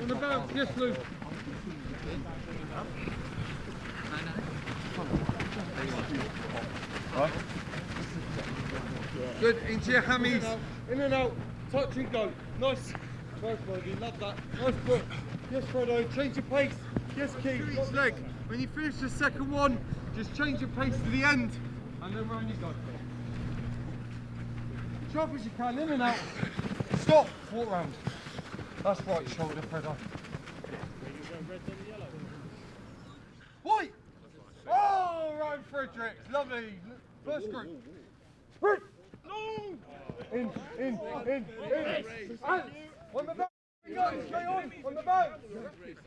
On the bounce, yes Lou. Good, into your hammies. In and out. Touch and go. Nice. Nice, Brody. Love that. Nice foot. Yes, Fredo. Change your pace. Yes, Keith. Each leg. When you finish the second one, just change your pace to the end. And then round you go. Sharp as you can. In and out. Stop. Walk round. That's right shoulder, Fredo. White. Oh, Ryan Fredericks. Lovely. First group. Sprint. No. In, in, in, in. And on the bounce. We go straight on. On the bounce.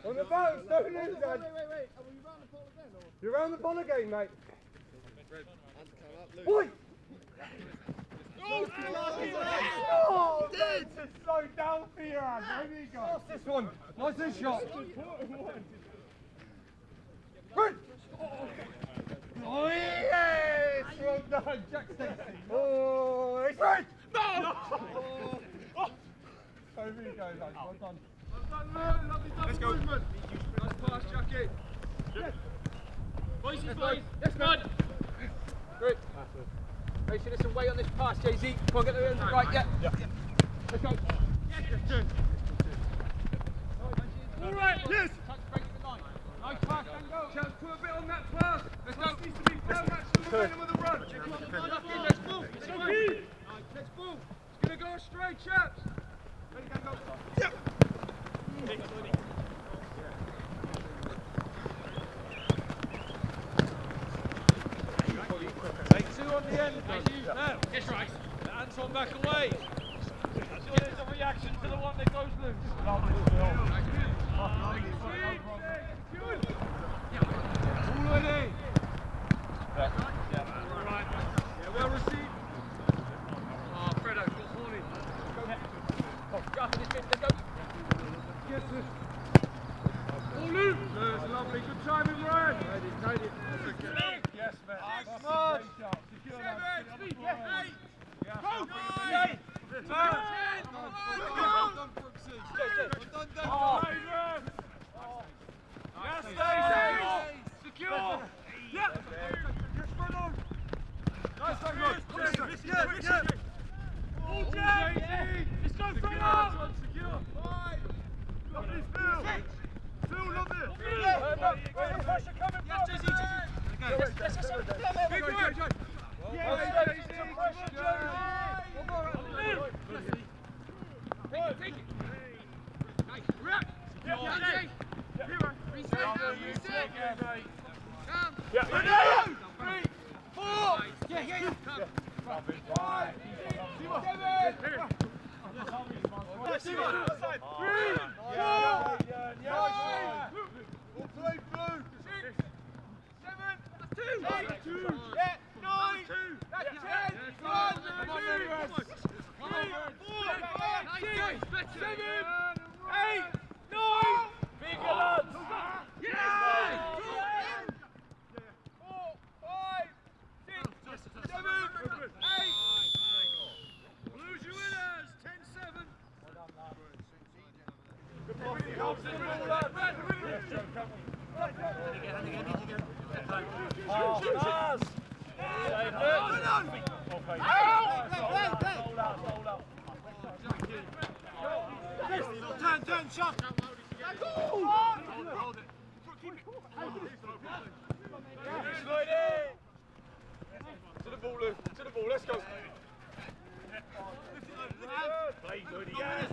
On the bounce. Don't lose that. You're around the ball again, mate. Oi! Oh, this is so down for you, Anne. Where you go? What's this one? Nice and shot. Good. Oh, yes! Well done, Jack Stacey. Oh, it's right. No! Oh. Over you go, guys. Well done. Let's go. Nice pass, Jackie. Voices, boys. Yes, bud. Great. Make sure there's some weight on this pass, Jay-Z. Come on, get the. Right, yeah. Let's go. Take two on the end. Yes, right. Anton back away. Reaction to the one that goes loose. Already. Yeah, well received. Oh, Fredo, got horny. Go after this bit. Let's go. Yes, sir. All in. That's lovely. Good timing, Ryan. Yes, man. March. Secure Seven, that. eight, eight. Yeah. Go. Nine. Ten. Ten. Well done, Brooksy. Well done, Dan. Oh. Adrian. Yes, Stacey. Secure. Yeah. Yes, Fredo. Nice one, guys. Yes, yes, yes. All Jack. Let's go, Fredo. Secure. Five. Lovely, Phil. Phil, lovely. Where's the pressure coming from? Big boy. Yeah, Well, Jay-Z. Stacey, pressure, Jay-Z. One more. Take it. Yeah. Three, four, Yeah, yeah, yeah. five, six, seven, Three. Four. five, We'll play blue. Six, seven, eight, yeah, nine, that's ten, one, two, three, four, five, six, seven, eight, nine. Bigger lads. Yeah! Four, five, six, seven, eight. Blues your winners, 10-7. Turn, turn, shot. To the ball, Luke. To the ball. Let's go. Play good, yeah.